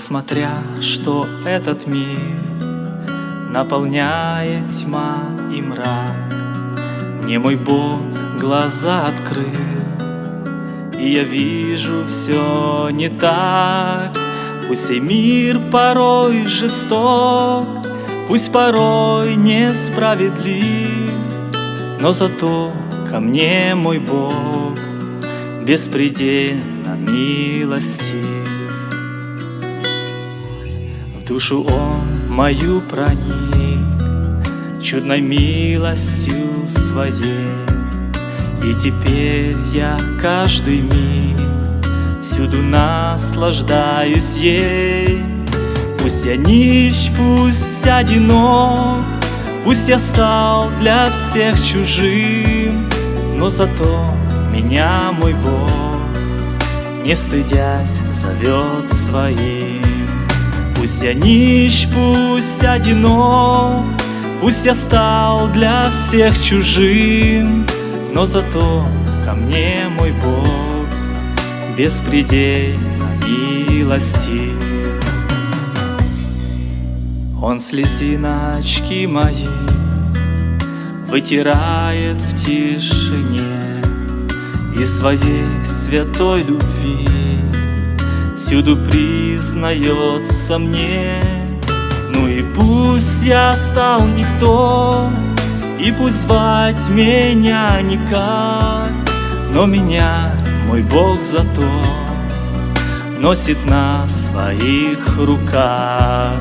Несмотря, что этот мир Наполняет тьма и мрак. Мне мой Бог глаза открыл И я вижу все не так. Пусть и мир порой жесток Пусть порой несправедлив Но зато ко мне мой Бог Беспредельно милостив душу Он мою проник Чудной милостью своей. И теперь я каждый миг Всюду наслаждаюсь ей. Пусть я нищ, пусть одинок Пусть я стал для всех чужим. Но зато меня мой Бог Не стыдясь зовет своим Пусть я нищ, пусть одинок Пусть я стал для всех чужим Но зато ко мне мой Бог беспредельно милостив. Он слезиночки мои вытирает в тишине И своей святой любви всюду признается мне. Ну и пусть я стал никто, и пусть звать меня никак, но меня мой Бог зато носит на своих руках.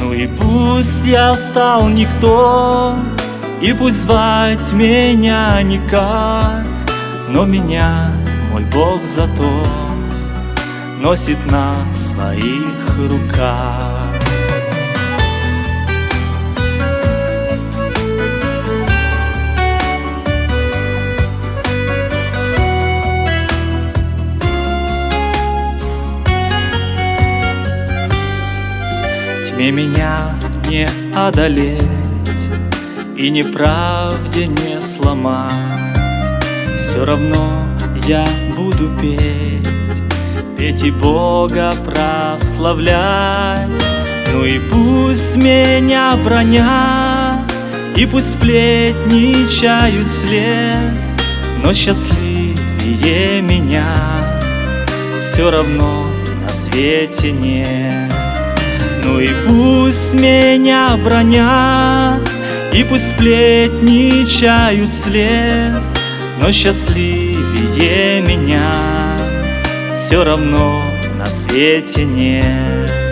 Ну и пусть я стал никто, и пусть звать меня никак, но меня мой Бог зато носит на своих руках. Тьме меня не одолеть И неправде не сломать Все равно я буду петь И Бога прославлять. Ну и пусть меня бронят И пусть сплетничают вслед Но счастливее меня Все равно на свете нет. Ну и пусть меня бронят, И пусть сплетничают вслед, Но счастливее Все равно на свете нет.